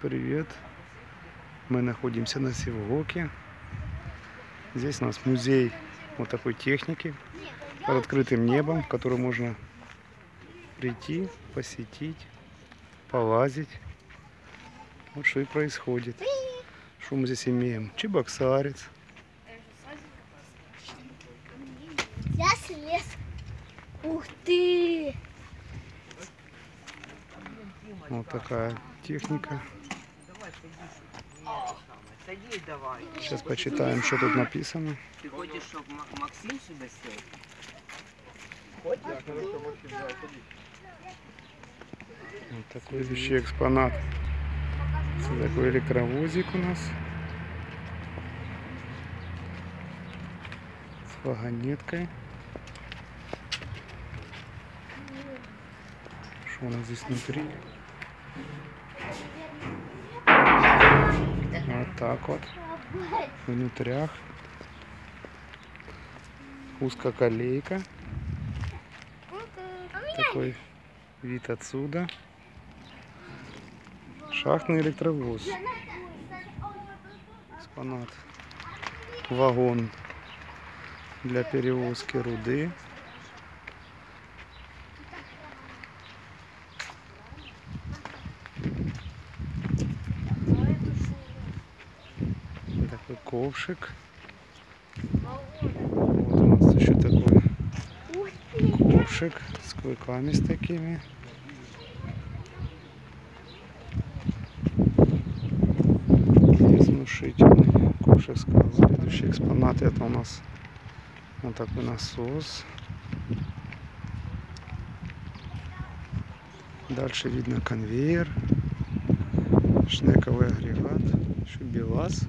Привет. Мы находимся на Севгоке. Здесь у нас музей вот такой техники под открытым небом, в который можно прийти, посетить, полазить. Вот что и происходит. Что мы здесь имеем? Чебоксарец. Я слез. Ух ты! Вот такая техника. Садись давай. Сейчас почитаем, что тут написано. Ты хочешь, чтобы Максим сюда сел? Вот такой вещи экспонат. Это такой электровозик у нас. С вагонеткой. Что у нас здесь внутри? Так вот. Внутрях. Узкоколейка. Такой вид отсюда. Шахтный электровоз. Экспонат. Вагон для перевозки руды. Такой ковшик. Вот у нас еще такой ковшик с клыками с такими. Здесь внушительный ковшик сказал. Следующий экспонат это у нас вот такой насос. Дальше видно конвейер, шнековый агрегат, еще БелАЗ,